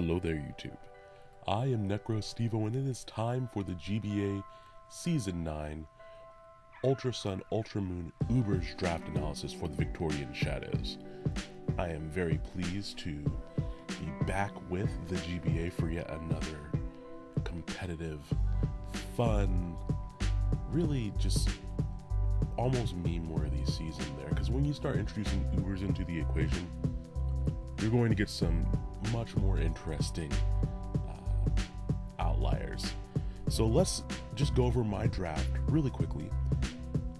Hello there, YouTube. I am Necro Stevo, and it is time for the GBA Season 9 Ultra Sun Ultra Moon Ubers draft analysis for the Victorian Shadows. I am very pleased to be back with the GBA for yet another competitive, fun, really just almost meme worthy season there. Because when you start introducing Ubers into the equation, you're going to get some much more interesting uh, outliers. So let's just go over my draft really quickly.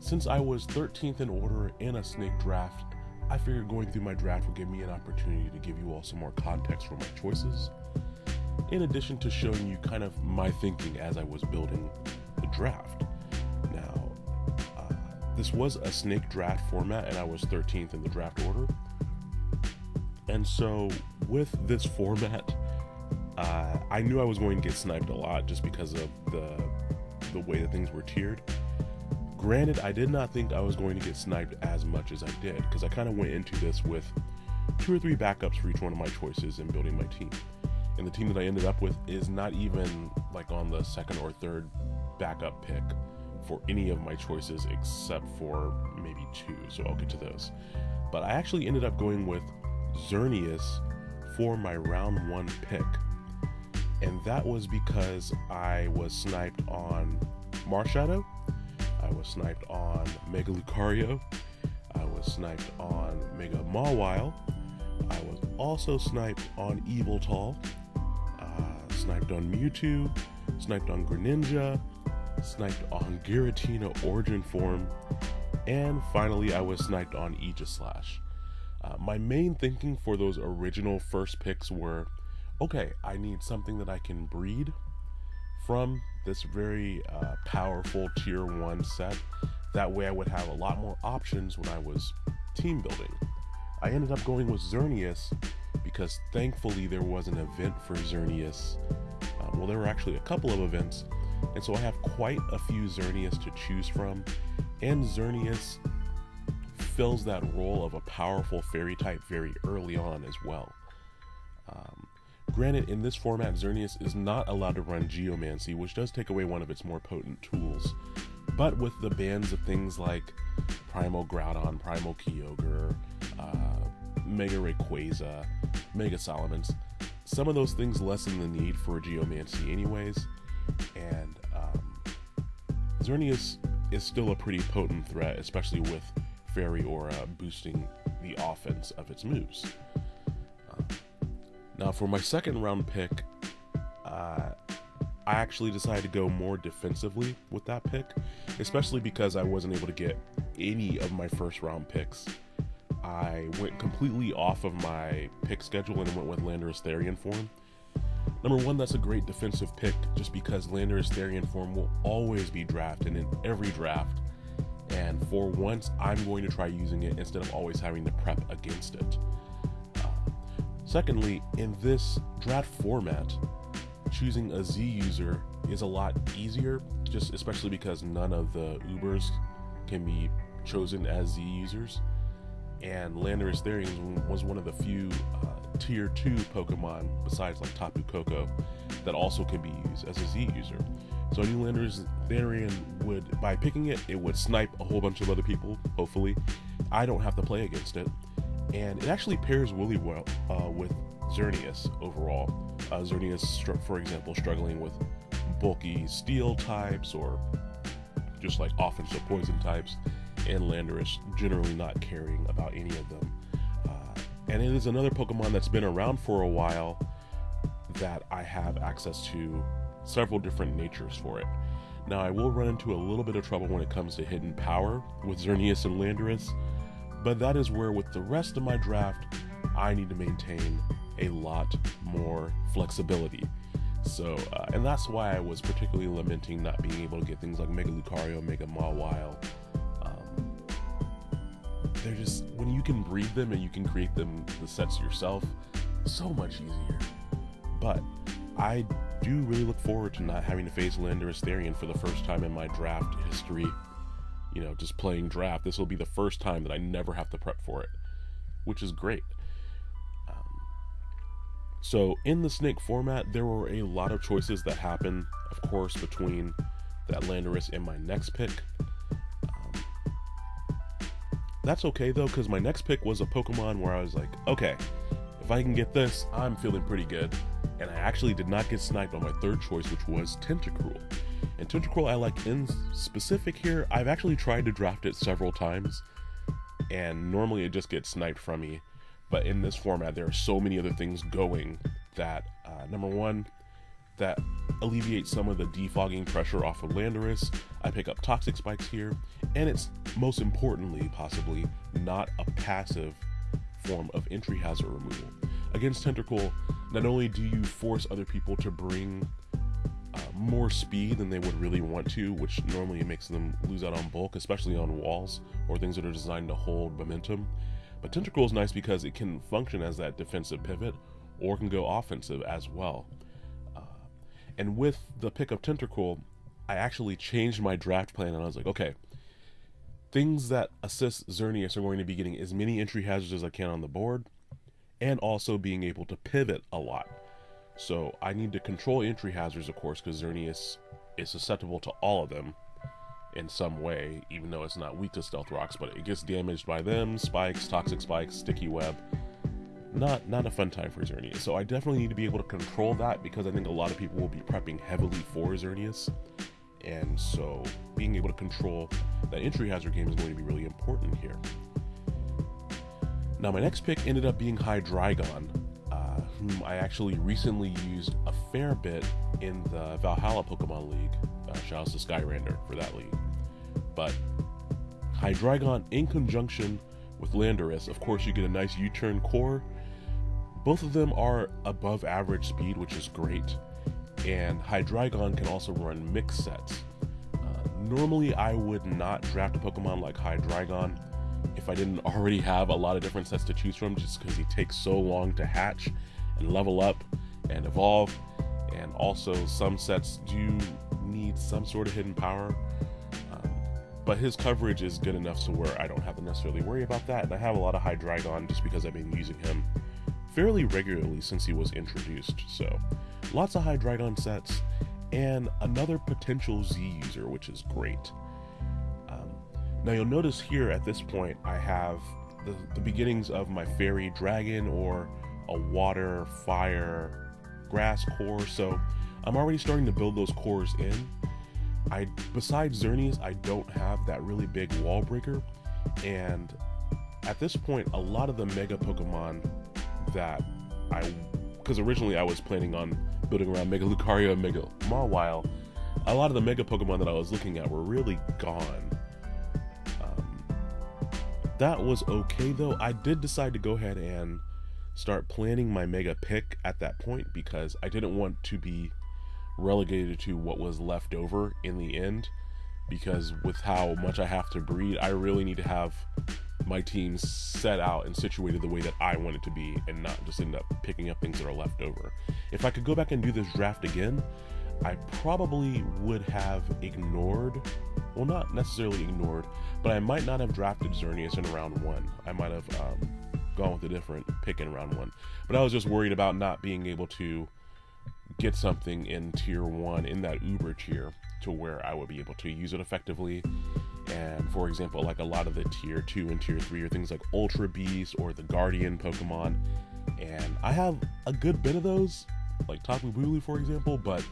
Since I was 13th in order in a snake draft, I figured going through my draft would give me an opportunity to give you all some more context for my choices, in addition to showing you kind of my thinking as I was building the draft. Now, uh, this was a snake draft format, and I was 13th in the draft order. And so, with this format, uh, I knew I was going to get sniped a lot just because of the the way that things were tiered. Granted, I did not think I was going to get sniped as much as I did because I kind of went into this with two or three backups for each one of my choices in building my team. And the team that I ended up with is not even like on the second or third backup pick for any of my choices except for maybe two. So I'll get to those. But I actually ended up going with Xerneas for my round one pick. And that was because I was sniped on Marshadow, I was sniped on Mega Lucario, I was sniped on Mega Mawile, I was also sniped on Yveltal, uh, sniped on Mewtwo, sniped on Greninja, sniped on Giratina Origin Form, and finally I was sniped on Aegislash. Uh, my main thinking for those original first picks were okay, I need something that I can breed from this very uh, powerful tier 1 set. That way I would have a lot more options when I was team building. I ended up going with Xerneas because thankfully there was an event for Xerneas. Uh, well, there were actually a couple of events, and so I have quite a few Xerneas to choose from, and Xerneas fills that role of a powerful fairy type very early on as well. Um, granted, in this format, Xerneas is not allowed to run Geomancy, which does take away one of its more potent tools. But with the bans of things like Primal Groudon, Primal Kyogre, uh, Mega Rayquaza, Mega Salamence, some of those things lessen the need for Geomancy anyways, and um, Xerneas is still a pretty potent threat, especially with Fairy Aura boosting the offense of its moves. Uh, now, for my second round pick, uh, I actually decided to go more defensively with that pick, especially because I wasn't able to get any of my first round picks. I went completely off of my pick schedule and went with Landorus Therian form. Number one, that's a great defensive pick just because Landorus Therian form will always be drafted in every draft and for once I'm going to try using it instead of always having to prep against it. Uh, secondly, in this draft format, choosing a Z user is a lot easier, just especially because none of the Ubers can be chosen as Z users. And Landorus Therian was one of the few uh, tier 2 Pokemon, besides like Tapu Koko, that also can be used as a Z user. So New Landorus Therian would, by picking it, it would snipe a whole bunch of other people, hopefully. I don't have to play against it. And it actually pairs really well uh, with Xerneas overall. Uh, Xerneas, for example, struggling with bulky steel types or just like offensive poison types, and Landorus generally not caring about any of them. Uh, and it is another Pokemon that's been around for a while that I have access to several different natures for it. Now, I will run into a little bit of trouble when it comes to hidden power with Xerneas and Landorus, but that is where, with the rest of my draft, I need to maintain a lot more flexibility. So, uh, and that's why I was particularly lamenting not being able to get things like Mega Lucario, Mega Mawile. Um, they're just, when you can breed them and you can create them, the sets yourself, so much easier. But I do really look forward to not having to face Landorus Therian for the first time in my draft history. You know, just playing draft. This will be the first time that I never have to prep for it, which is great. Um, So, in the Snake format, there were a lot of choices that happened, of course, between that Landorus and my next pick. Um, that's okay though, because my next pick was a Pokemon where I was like, okay, if I can get this, I'm feeling pretty good. And I actually did not get sniped on my third choice, which was Tentacruel. And Tentacruel I like in specific here, I've actually tried to draft it several times, and normally it just gets sniped from me. But in this format, there are so many other things going that, uh, number one, that alleviates some of the defogging pressure off of Landorus. I pick up Toxic Spikes here, and it's most importantly, possibly, not a passive form of entry hazard removal. Against Tentacruel, not only do you force other people to bring uh, more speed than they would really want to, which normally makes them lose out on bulk, especially on walls or things that are designed to hold momentum. But Tentacruel is nice because it can function as that defensive pivot or can go offensive as well. Uh, and with the pick of Tentacruel, I actually changed my draft plan and I was like, okay, things that assist Xerneas are going to be getting as many entry hazards as I can on the board and also being able to pivot a lot. So I need to control entry hazards, of course, because Xerneas is susceptible to all of them in some way, even though it's not weak to stealth rocks, but it gets damaged by them, spikes, toxic spikes, sticky web. Not not a fun time for Xerneas. So I definitely need to be able to control that because I think a lot of people will be prepping heavily for Xerneas. And so being able to control that entry hazard game is going to be really important here. Now my next pick ended up being Hydreigon, whom I actually recently used a fair bit in the Valhalla Pokemon League. Uh, shout out to Skyrander for that league. But Hydreigon in conjunction with Landorus, of course, you get a nice U turn core. Both of them are above average speed, which is great. And Hydreigon can also run mix sets. Uh, normally, I would not draft a Pokemon like Hydreigon if I didn't already have a lot of different sets to choose from, just because he takes so long to hatch and level up and evolve. And also, some sets do need some sort of hidden power. Um, but his coverage is good enough to where I don't have to necessarily worry about that. And I have a lot of Hydreigon just because I've been using him fairly regularly since he was introduced. So, lots of Hydreigon sets and another potential Z user, which is great. Now, you'll notice here at this point, I have the, the beginnings of my fairy dragon or a water, fire, grass core. So I'm already starting to build those cores in. I besides Xerneas, I don't have that really big wall breaker. And at this point, a lot of the mega Pokemon that I because originally I was planning on building around Mega Lucario and Mega Mawile, a lot of the mega Pokemon that I was looking at were really gone. That was okay though. I did decide to go ahead and start planning my mega pick at that point because I didn't want to be relegated to what was left over in the end because with how much I have to breed, I really need to have my team set out and situated the way that I want it to be and not just end up picking up things that are left over. If I could go back and do this draft again, I probably would have ignored, well, not necessarily ignored, but I might not have drafted Xerneas in round one. I might have um, gone with a different pick in round one. But I was just worried about not being able to get something in tier one in that Uber tier to where I would be able to use it effectively. And for example, like a lot of the tier two and tier three are things like Ultra Beast or the Guardian Pokemon. And I have a good bit of those, like Tapu Bulu, for example, but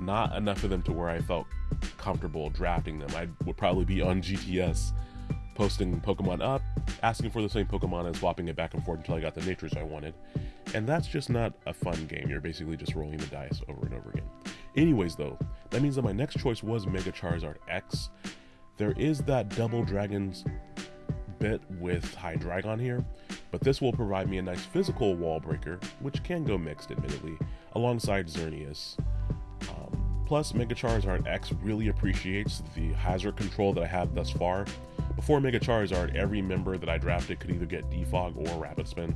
not enough of them to where I felt comfortable drafting them. I would probably be on GTS posting Pokemon up, asking for the same Pokemon and swapping it back and forth until I got the natures I wanted. And that's just not a fun game. You're basically just rolling the dice over and over again. Anyways, though, that means that my next choice was Mega Charizard X. There is that Double Dragons bit with Hydreigon here, but this will provide me a nice physical wall breaker, which can go mixed, admittedly, alongside Xerneas. Um, plus, Mega Charizard X really appreciates the hazard control that I have thus far, before Mega Charizard, every member that I drafted could either get Defog or Rapid Spin.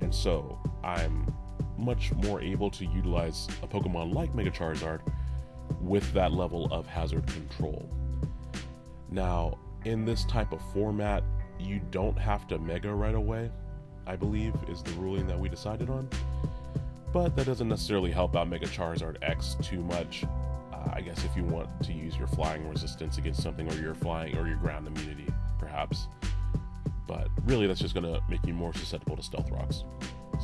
And so I'm much more able to utilize a Pokemon like Mega Charizard with that level of hazard control. Now, in this type of format, you don't have to Mega right away, I believe, is the ruling that we decided on. But that doesn't necessarily help out Mega Charizard X too much. Uh, I guess if you want to use your flying resistance against something, or your flying or your ground immunity, perhaps. But really, that's just gonna make you more susceptible to Stealth Rocks.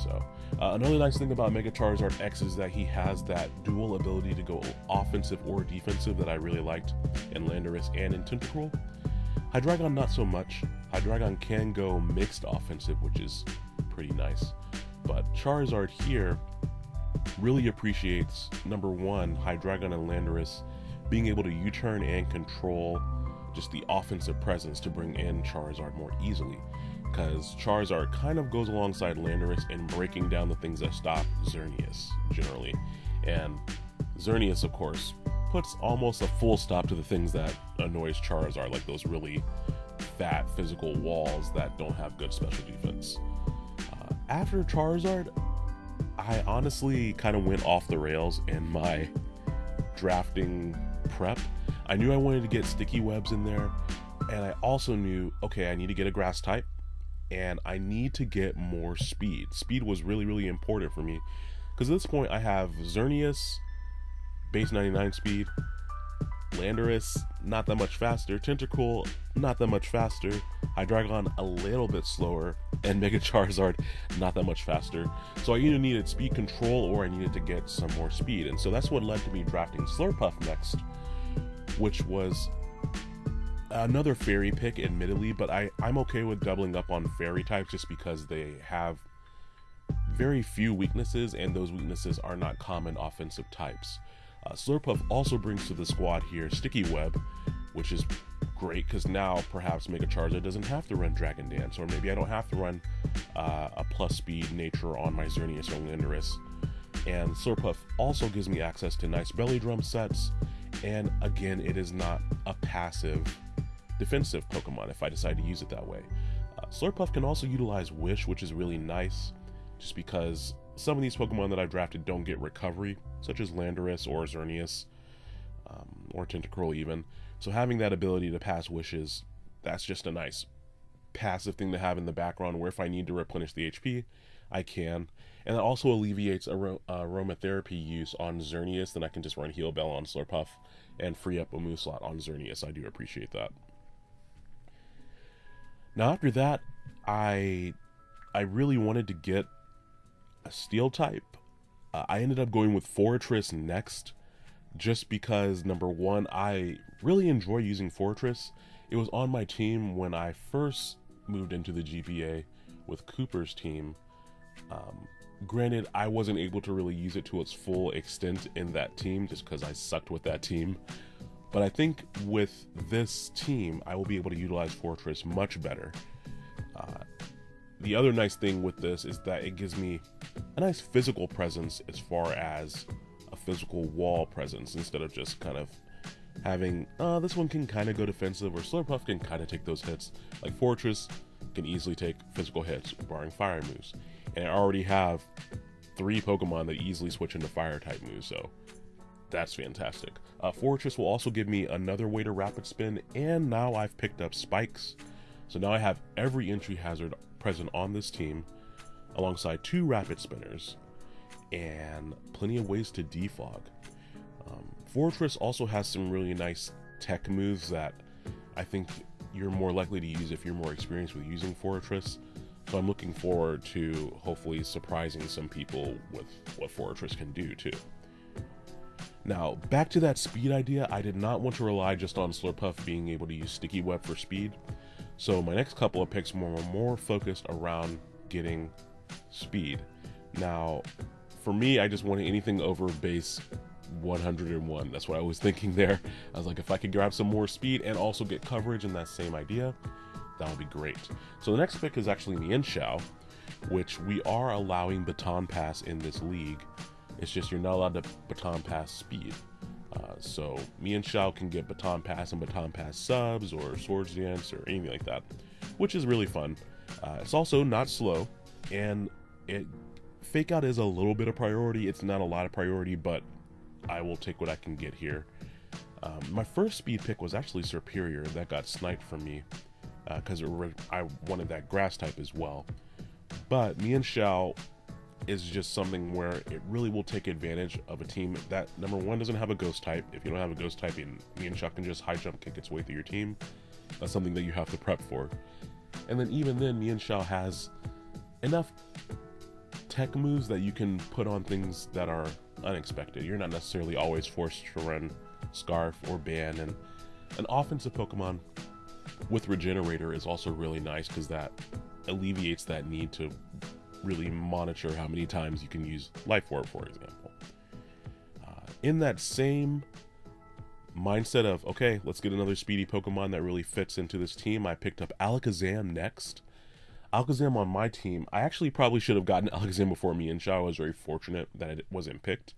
So, uh, another nice thing about Mega Charizard X is that he has that dual ability to go offensive or defensive that I really liked in Landorus and in Tentacruel. Hydreigon, not so much. Hydreigon can go mixed offensive, which is pretty nice. But Charizard here really appreciates number one, Hydreigon and Landorus being able to U turn and control just the offensive presence to bring in Charizard more easily. Because Charizard kind of goes alongside Landorus in breaking down the things that stop Xerneas, generally. And Xerneas, of course, puts almost a full stop to the things that annoys Charizard, like those really fat physical walls that don't have good special defense. Uh, after Charizard, I honestly kind of went off the rails in my drafting prep. I knew I wanted to get sticky webs in there, and I also knew okay, I need to get a grass type, and I need to get more speed. Speed was really, really important for me because at this point I have Xerneas, base 99 speed, Landorus, not that much faster, Tentacruel, not that much faster, Hydreigon, a little bit slower, and Mega Charizard, not that much faster. So I either needed speed control or I needed to get some more speed. And so that's what led to me drafting Slurpuff next, which was another fairy pick, admittedly, but I, I'm okay with doubling up on fairy types just because they have very few weaknesses, and those weaknesses are not common offensive types. Uh, Slurpuff also brings to the squad here Sticky Web, which is great because now perhaps Mega Charizard doesn't have to run Dragon Dance, or maybe I don't have to run uh, a plus speed nature on my Xerneas or Landorus. And Slurpuff also gives me access to nice belly drum sets, and again, it is not a passive defensive Pokemon if I decide to use it that way. Uh, Slurpuff can also utilize Wish, which is really nice, just because some of these Pokemon that I've drafted don't get recovery, such as Landorus or Xerneas, um, or Tentacruel even. So having that ability to pass wishes, that's just a nice passive thing to have in the background where if I need to replenish the HP, I can. And that also alleviates aro- uh, aromatherapy use on Xerneas, then I can just run Heal Bell on Slurpuff and free up a move slot on Xerneas. I do appreciate that. Now after that, I I really wanted to get a steel type. Uh, I ended up going with Forretress next, just because number one, I really enjoy using Forretress. It was on my team when I first moved into the GBA with Cooper's team. Um, granted, I wasn't able to really use it to its full extent in that team just because I sucked with that team. But I think with this team, I will be able to utilize Forretress much better. Uh, the other nice thing with this is that it gives me a nice physical presence as far as a physical wall presence instead of just kind of having uh, this one can kind of go defensive or Slurpuff can kind of take those hits. Like Forretress can easily take physical hits, barring fire moves. And I already have three Pokemon that easily switch into fire type moves, so that's fantastic. Uh, Forretress will also give me another way to rapid spin, and now I've picked up spikes. So now I have every entry hazard present on this team, alongside two rapid spinners, and plenty of ways to defog. Um, Forretress also has some really nice tech moves that I think you're more likely to use if you're more experienced with using Forretress. So I'm looking forward to hopefully surprising some people with what Forretress can do too. Now, back to that speed idea, I did not want to rely just on Slurpuff being able to use Sticky Web for speed. So my next couple of picks were more focused around getting speed. Now, for me, I just wanted anything over base 101. That's what I was thinking there. I was like, if I could grab some more speed and also get coverage in that same idea, that would be great. So the next pick is actually Mienshao, which we are allowing baton pass in this league. It's just you're not allowed to baton pass speed. Uh, so Mienshao can get baton pass and baton pass subs or swords dance or anything like that, which is really fun. Uh, it's also not slow, and it fake out is a little bit of priority. It's not a lot of priority, but I will take what I can get here. Um, my first speed pick was actually Serperior. That got sniped from me because uh, I wanted that grass type as well. But Mienshao is just something where it really will take advantage of a team that number one doesn't have a ghost type. If you don't have a ghost type, Mienshao can just high jump kick its way through your team. That's something that you have to prep for. And then even then, Mienshao has enough tech moves that you can put on things that are unexpected. You're not necessarily always forced to run Scarf or Band, and an offensive Pokemon with Regenerator is also really nice because that alleviates that need to really monitor how many times you can use Life Orb, for example. Uh, in that same mindset of, okay, let's get another speedy Pokemon that really fits into this team, I picked up Alakazam next. Alakazam on my team, I actually probably should have gotten Alakazam before Mienshao. I was very fortunate that it wasn't picked,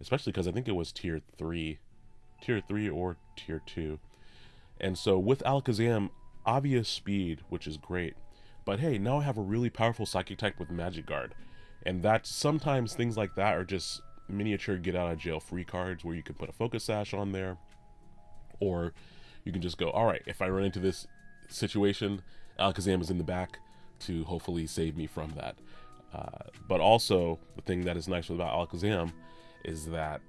especially because I think it was tier 3. Tier 3 or tier 2. And so with Alakazam, obvious speed, which is great. But hey, now I have a really powerful Psychic type with Magic Guard. And that sometimes things like that are just miniature get out of jail free cards where you can put a focus sash on there. Or you can just go, alright, if I run into this situation, Alakazam is in the back to hopefully save me from that. Uh, but also, the thing that is nice about Alakazam is that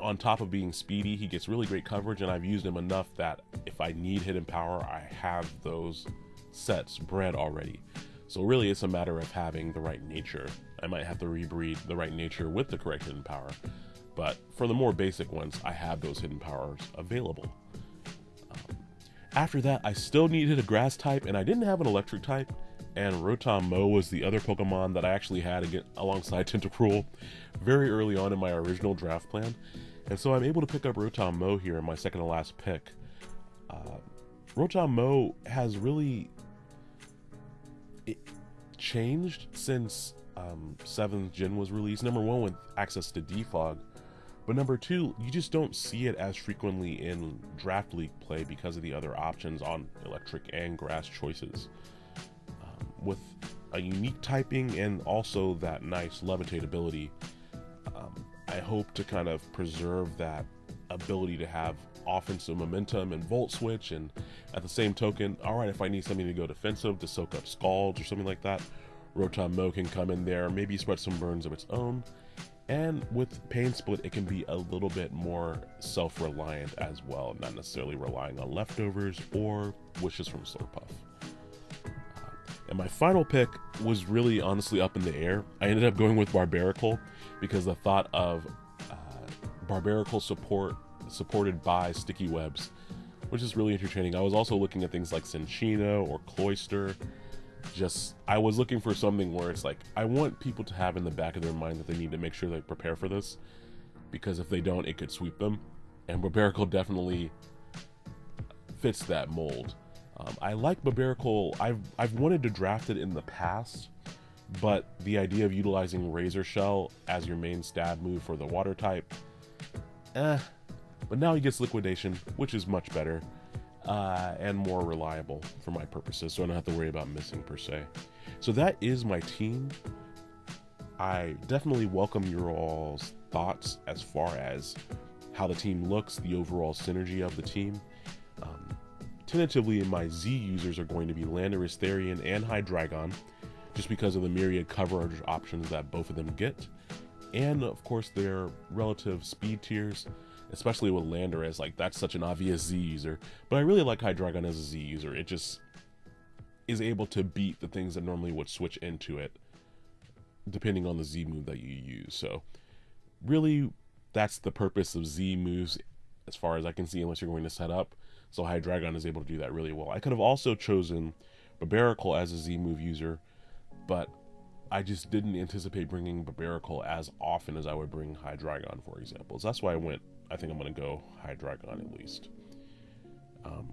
on top of being speedy, he gets really great coverage, and I've used him enough that if I need hidden power, I have those sets bred already. So really, it's a matter of having the right nature. I might have to rebreed the right nature with the correct hidden power, but for the more basic ones, I have those hidden powers available. After that, I still needed a grass type, and I didn't have an electric type, and Rotom was the other Pokemon that I actually had alongside Tentacruel very early on in my original draft plan. And so I'm able to pick up Rotom here in my second to last pick. Uh, Rotom has really changed since um, 7th Gen was released. Number one, with access to Defog. But number two, you just don't see it as frequently in Draft League play because of the other options on electric and grass choices with a unique typing and also that nice levitate ability. Um, I hope to kind of preserve that ability to have offensive momentum and volt switch and at the same token all right if i need something to go defensive to soak up scalds or something like that Rotom-Mow can come in there maybe spread some burns of its own and with pain split it can be a little bit more self-reliant as well not necessarily relying on leftovers or wishes from slurpuff and my final pick was really honestly up in the air. I ended up going with Barbaracle because the thought of uh, Barbaracle support supported by sticky webs, which is really entertaining. I was also looking at things like Cinccino or Cloyster. Just I was looking for something where it's like I want people to have in the back of their mind that they need to make sure they prepare for this because if they don't, it could sweep them. And Barbaracle definitely fits that mold. Um, I like Barbaracle. I've I've wanted to draft it in the past, but the idea of utilizing Razor Shell as your main stab move for the water type, eh. But now he gets Liquidation, which is much better uh, and more reliable for my purposes, so I don't have to worry about missing per se. So that is my team. I definitely welcome your all's thoughts as far as how the team looks, the overall synergy of the team. Um, Tentatively, my Z users are going to be Landorus Therian and Hydreigon, just because of the myriad coverage options that both of them get, and of course their relative speed tiers, especially with Landorus, like that's such an obvious Z user, but I really like Hydreigon as a Z user, it just is able to beat the things that normally would switch into it, depending on the Z move that you use, so really that's the purpose of Z moves as far as I can see unless you're going to set up so Hydreigon is able to do that really well. I could have also chosen Barbaracle as a Z move user, but I just didn't anticipate bringing Barbaracle as often as I would bring Hydreigon, for example. So that's why I went, I think I'm going to go Hydreigon at least. Um,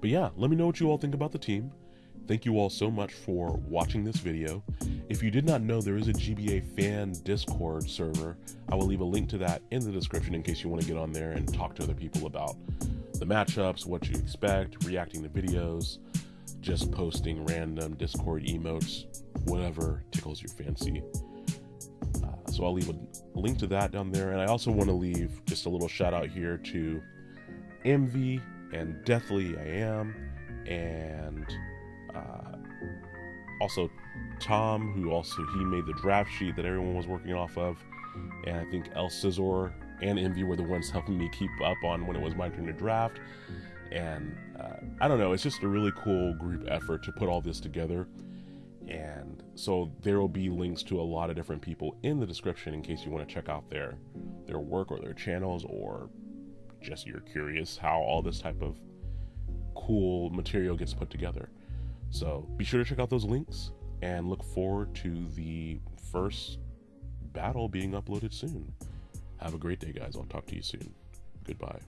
but yeah, let me know what you all think about the team. Thank you all so much for watching this video. If you did not know, there is a GBA fan Discord server. I will leave a link to that in the description in case you want to get on there and talk to other people about the matchups, what you expect, reacting to videos, just posting random Discord emotes, whatever tickles your fancy. So I'll leave a link to that down there. And I also want to leave just a little shout out here to Envy and Deathly I Am, and uh, also Tom, who also he made the draft sheet that everyone was working off of, and I think El Scizor and Envy were the ones helping me keep up on when it was my turn to draft. And uh, I don't know, it's just a really cool group effort to put all this together. And so there will be links to a lot of different people in the description in case you want to check out their their work or their channels or just you're curious how all this type of cool material gets put together. So be sure to check out those links and look forward to the first battle being uploaded soon. Have a great day, guys. I'll talk to you soon. Goodbye.